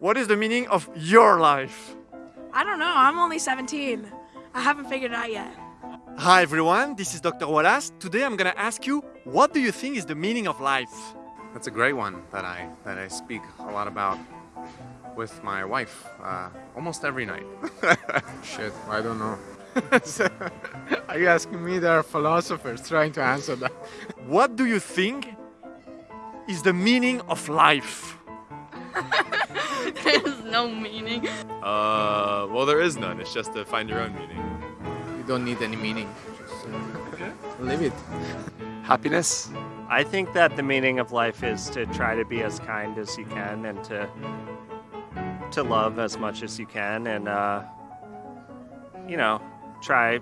What is the meaning of your life? I don't know. I'm only 17. I haven't figured it out yet. Hi everyone, this is Dr. Wallace. Today I'm gonna ask you, what do you think is the meaning of life? That's a great one that I that I speak a lot about with my wife uh, almost every night. Shit, I don't know. Are you asking me? There are philosophers trying to answer that. What do you think is the meaning of life? There's no meaning. Uh, well, there is none. It's just to find your own meaning. You don't need any meaning. Just uh, live it. Happiness. I think that the meaning of life is to try to be as kind as you can and to to love as much as you can and uh, you know try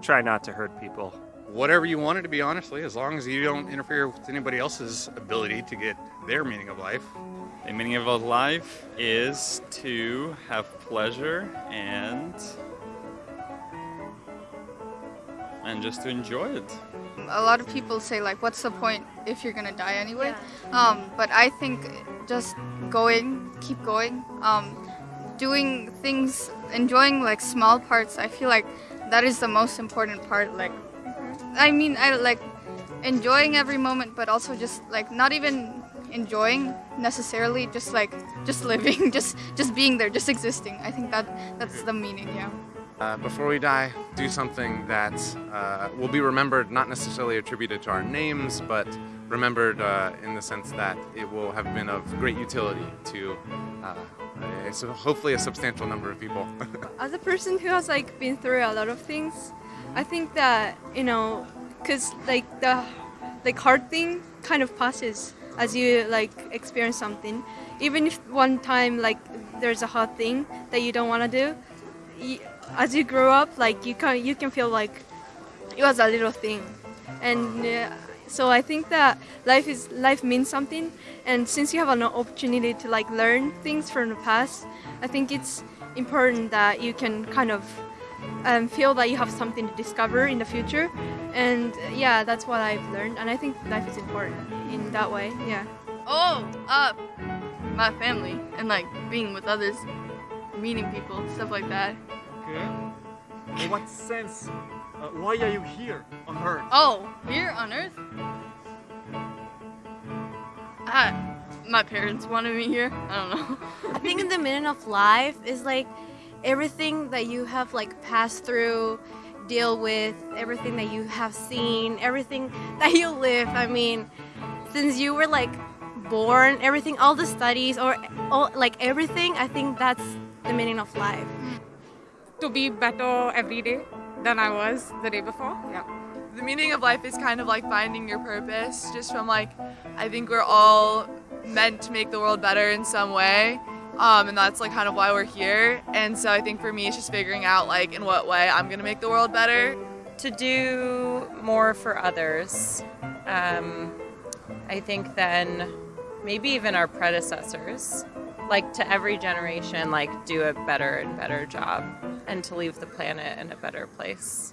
try not to hurt people. Whatever you want it to be, honestly, as long as you don't interfere with anybody else's ability to get their meaning of life. The meaning of life is to have pleasure and and just to enjoy it. A lot of people say like, what's the point if you're gonna die anyway? Um, but I think just going, keep going, um, doing things, enjoying like small parts. I feel like that is the most important part. Like, I mean, I like enjoying every moment, but also just like not even enjoying necessarily, just like just living, just just being there, just existing. I think that that's the meaning. Yeah. Uh, before we die, do something that uh, will be remembered, not necessarily attributed to our names, but remembered uh, in the sense that it will have been of great utility to uh, a, so hopefully a substantial number of people. As a person who has like been through a lot of things, I think that you know, cause like the like hard thing kind of passes as you like experience something. Even if one time like there's a hard thing that you don't want to do, you, as you grow up, like you can you can feel like it was a little thing, and uh, so I think that life is life means something, and since you have an opportunity to like learn things from the past, I think it's important that you can kind of um, feel that you have something to discover in the future, and uh, yeah, that's what I've learned, and I think life is important in that way. Yeah. Oh, uh, my family and like being with others, meeting people, stuff like that. Okay. In what sense? Uh, why are you here on Earth? Oh, here on Earth? I, my parents wanted me here. I don't know. I think in the meaning of life is like everything that you have like passed through, deal with, everything that you have seen, everything that you live. I mean, since you were like born, everything, all the studies or all, like everything, I think that's the meaning of life. To be better every day than I was the day before. Yeah. The meaning of life is kind of like finding your purpose, just from like, I think we're all meant to make the world better in some way. Um, and that's like kind of why we're here. And so I think for me, it's just figuring out like in what way I'm gonna make the world better. To do more for others. Um, I think then maybe even our predecessors, like to every generation, like do a better and better job and to leave the planet in a better place.